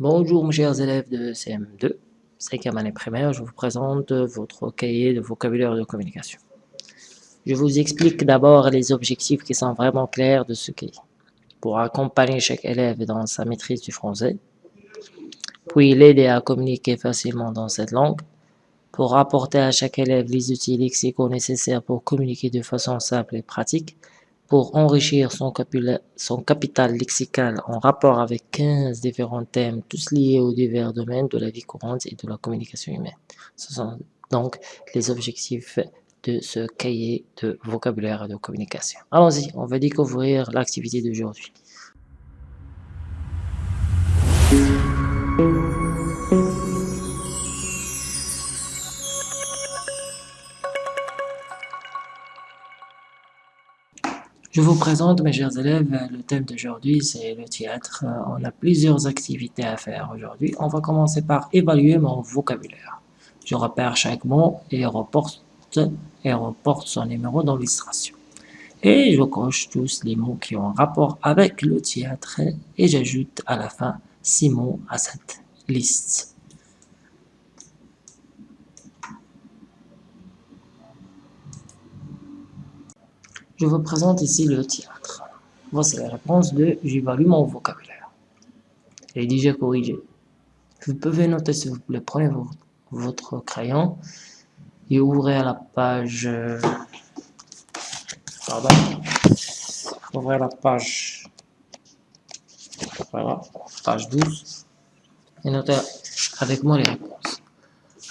Bonjour mes chers élèves de CM2, 5e année primaire, je vous présente votre cahier de vocabulaire de communication. Je vous explique d'abord les objectifs qui sont vraiment clairs de ce cahier, pour accompagner chaque élève dans sa maîtrise du français, puis l'aider à communiquer facilement dans cette langue, pour apporter à chaque élève les outils lexicaux nécessaires pour communiquer de façon simple et pratique, pour enrichir son, capital lexical en rapport avec 15 différents thèmes, tous liés aux divers domaines de la vie courante et de la communication humaine. Ce sont donc les objectifs de ce cahier de vocabulaire et de communication. Allons-y, on va découvrir l'activité d'aujourd'hui. Je vous présente, mes chers élèves, le thème d'aujourd'hui, c'est le théâtre. On a plusieurs activités à faire aujourd'hui. On va commencer par évaluer mon vocabulaire. Je repère chaque mot et reporte, et reporte son numéro d'illustration. Et je coche tous les mots qui ont rapport avec le théâtre et j'ajoute à la fin six mots à cette liste. Je vous présente ici le théâtre. Voici la réponse de « j'évalue mon vocabulaire ». Elle est déjà corrigée. Vous pouvez noter s'il vous plaît, prenez votre crayon et ouvrez la page... Pardon. Ouvrez la page... Voilà, page 12. Et notez avec moi les réponses.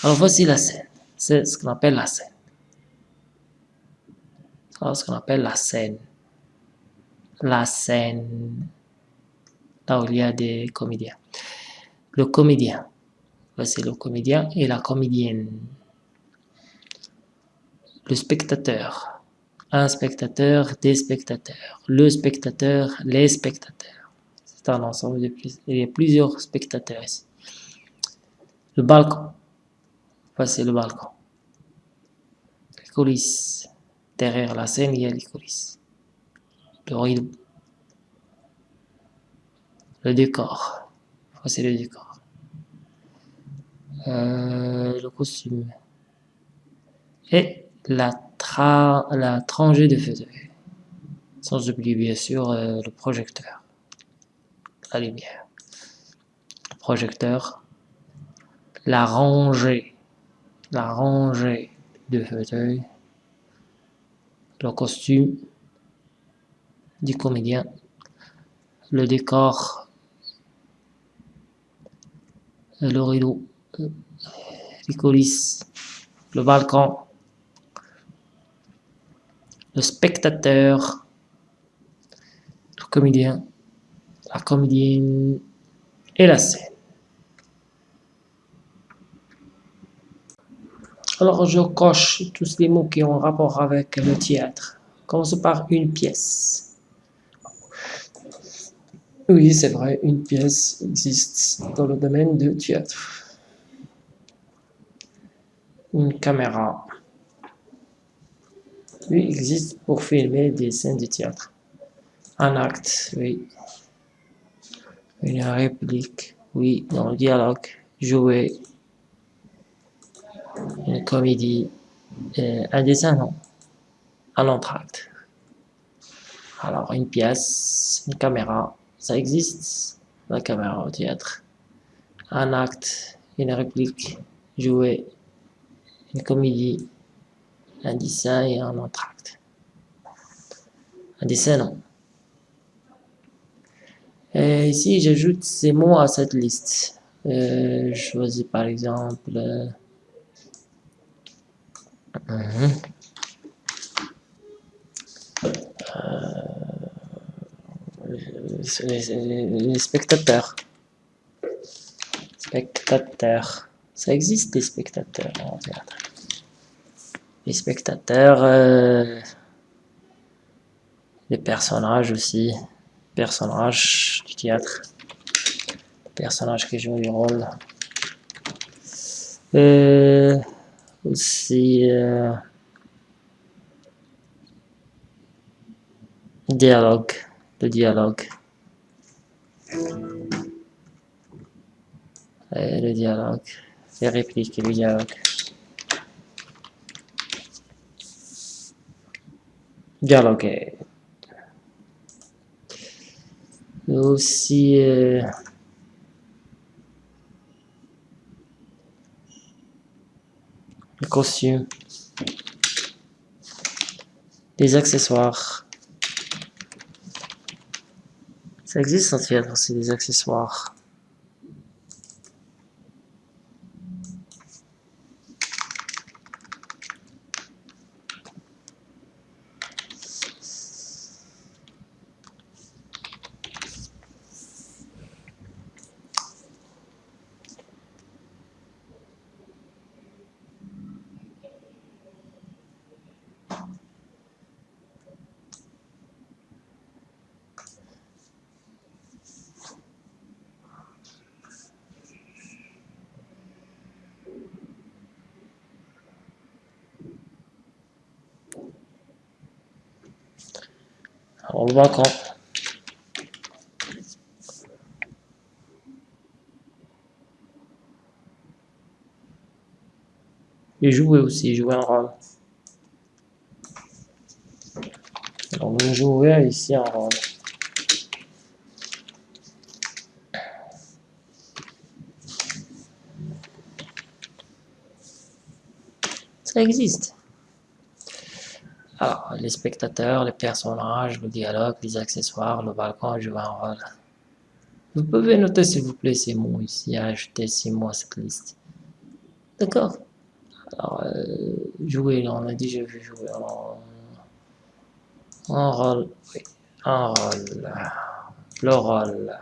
Alors voici la scène. C'est ce qu'on appelle la scène ce qu'on appelle la scène. La scène, là où il y a des comédiens. Le comédien, c'est le comédien et la comédienne. Le spectateur, un spectateur, des spectateurs. Le spectateur, les spectateurs. C'est un ensemble de plus. Il y a plusieurs spectateurs ici. Le balcon, voici le balcon. Les coulisses, Derrière la scène, il y a les coulisses. Le rideau. Le décor. Voici le décor. Euh, le costume. Et la, tra la trangée de fauteuil. Sans oublier bien sûr euh, le projecteur. La lumière. Le projecteur. La rangée. La rangée de fauteuil le costume du comédien, le décor, le rideau, les coulisses, le balcon, le spectateur, le comédien, la comédienne et la scène. Alors je coche tous les mots qui ont rapport avec le théâtre. Commence par une pièce. Oui, c'est vrai, une pièce existe dans le domaine du théâtre. Une caméra. Oui, existe pour filmer des scènes de théâtre. Un acte, oui. Une réplique, oui, dans le dialogue. Jouer, une comédie, un dessin, non, entracte. Alors, une pièce, une caméra, ça existe, la caméra au théâtre. Un acte, une réplique, jouer, une comédie, un dessin et un entracte. Un dessin, non? Et ici, j'ajoute ces mots à cette liste. Euh, je choisis par exemple... Euh, les, spectateurs. Spectateurs. Ça existe des spectateurs théâtre. Les spectateurs, euh, les personnages aussi, personnages du théâtre, personnages qui jouent du rôle. Euh, euh, dialogue, le dialogue. Et le dialogue, les répliques le dialogue. Dialoguer. Aussi... Euh, Les accessoires. Ça existe en fait, c'est des accessoires. On le voit quand Et jouer aussi, jouer un rôle. On va jouer ici un rôle. Ça existe. Les spectateurs, les personnages, le dialogue, les accessoires, le balcon joue un rôle. Vous pouvez noter s'il vous plaît ces mots ici, ajouter ces mots à cette liste. D'accord Alors, euh, jouer, on a déjà vu jouer. Alors, un rôle, oui, un rôle, le rôle.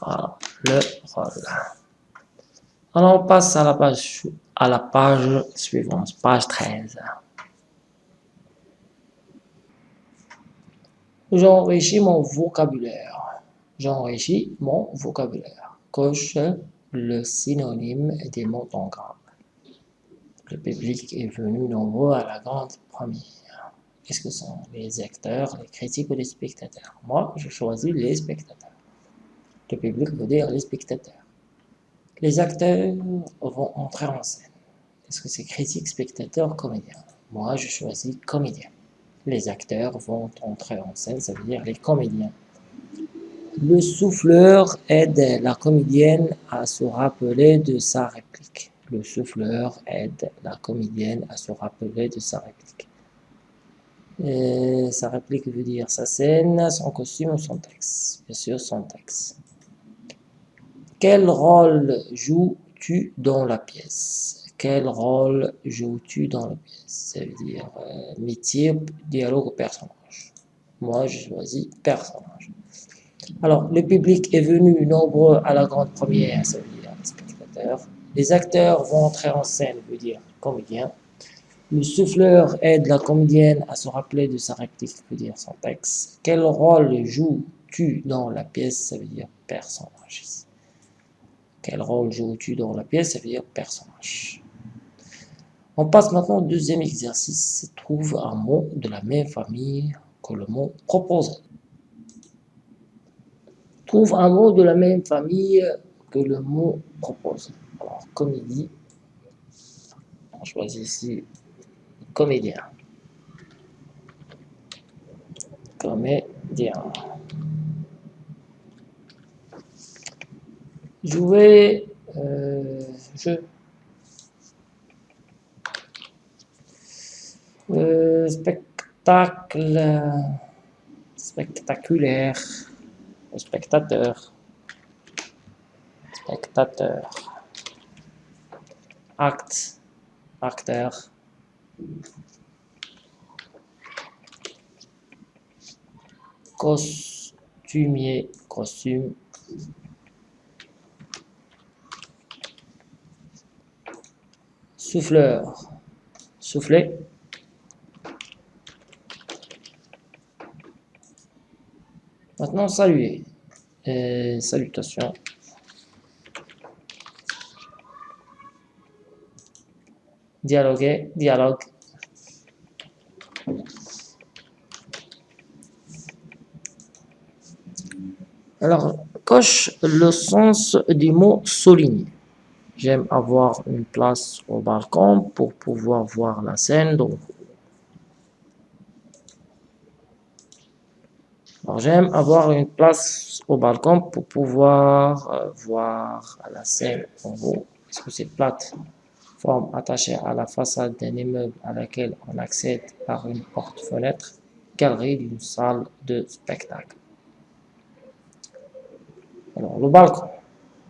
Voilà, le rôle. Alors, on passe à la page à la page suivante, page 13. J'enrichis mon vocabulaire. J'enrichis mon vocabulaire. Coche le synonyme des mots en gras. Le public est venu nombreux à la grande première. Qu'est-ce que sont les acteurs, les critiques ou les spectateurs? Moi, je choisis les spectateurs. Le public veut dire les spectateurs. Les acteurs vont entrer en scène. Est-ce que c'est critique, spectateur, comédien Moi, je choisis comédien. Les acteurs vont entrer en scène, ça veut dire les comédiens. Le souffleur aide la comédienne à se rappeler de sa réplique. Le souffleur aide la comédienne à se rappeler de sa réplique. sa réplique veut dire sa scène, son costume ou son texte. Bien sûr, son texte. Quel rôle joues-tu dans la pièce? Quel rôle joues-tu dans la pièce Ça veut dire euh, métier, dialogue personnage? Moi, je choisis personnage. Alors, le public est venu nombreux à la grande première, ça veut dire les spectateurs. Les acteurs vont entrer en scène, veut dire comédien. Le souffleur aide la comédienne à se rappeler de sa réplique, veut dire son texte. Quel rôle joues-tu dans la pièce Ça veut dire personnage? Quel rôle joues-tu dans la pièce Ça veut dire personnage? On passe maintenant au deuxième exercice. Trouve un mot de la même famille que le mot proposé. Trouve un mot de la même famille que le mot proposé. Alors, comédie. On choisit ici comédien. Comédien. jouer euh, euh, spectacle spectaculaire. Spectateur. Spectateur. Acte. Acteur. Costumier. Costume. Souffleur, souffler. Maintenant, saluer. Et salutations. Dialoguer, dialogue. Alors, Coche le sens du mot souligner. J'aime avoir une place au balcon pour pouvoir voir la scène d'en j'aime avoir une place au balcon pour pouvoir euh, voir la scène en haut. Est-ce que c'est plate forme attachée à la façade d'un immeuble à laquelle on accède par une porte-fenêtre, galerie d'une salle de spectacle. Alors, le balcon.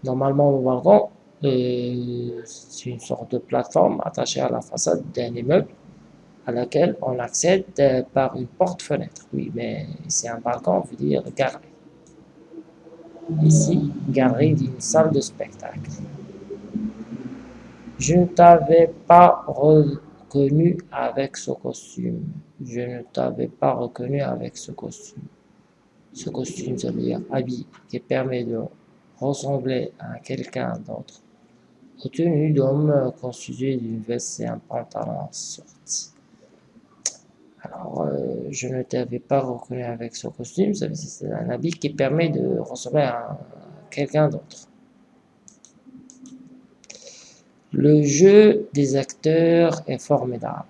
Normalement, le balcon, euh, c'est une sorte de plateforme attachée à la façade d'un immeuble à laquelle on accède euh, par une porte-fenêtre. Oui, mais c'est un balcon, veut dire galerie. Ici, galerie d'une salle de spectacle. Je ne t'avais pas reconnu avec ce costume. Je ne t'avais pas reconnu avec ce costume. Ce costume, ça veut dire habit, qui permet de ressembler à quelqu'un d'autre. Au tenue d'homme constitué d'une veste et un pantalon sorti. Alors, euh, je ne t'avais pas reconnu avec ce costume, c'est un habit qui permet de ressembler à quelqu'un d'autre. Le jeu des acteurs est formidable.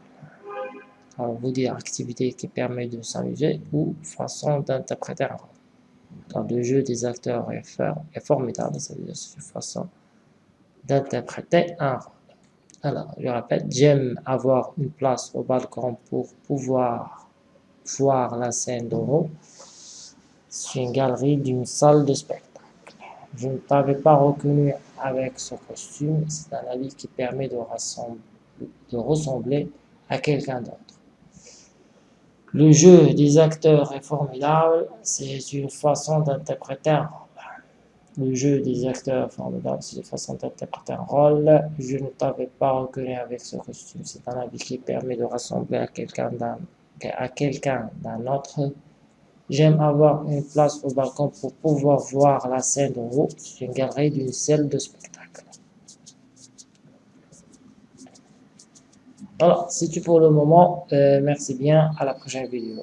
Alors, vous dire activité qui permet de s'amuser ou façon d'interpréter un rôle. le jeu des acteurs est, formidable, cest dire une façon d'interpréter un rôle. Alors, je répète, j'aime avoir une place au balcon pour pouvoir voir la scène d'en haut. C'est une galerie d'une salle de spectacle. Je ne t'avais pas reconnu avec ce costume. C'est un habit qui permet de, de ressembler à quelqu'un d'autre. Le jeu des acteurs est formidable. C'est une façon d'interpréter un rôle. Le jeu des acteurs est formidable. C'est façon d'interpréter un rôle. Je ne t'avais pas reconnu avec ce costume. C'est un habit qui permet de ressembler à quelqu'un d'un autre. J'aime avoir une place au balcon pour pouvoir voir la scène de. C'est une galerie d'une salle de spectacle. Voilà, c'est tout pour le moment. Euh, merci bien. À la prochaine vidéo.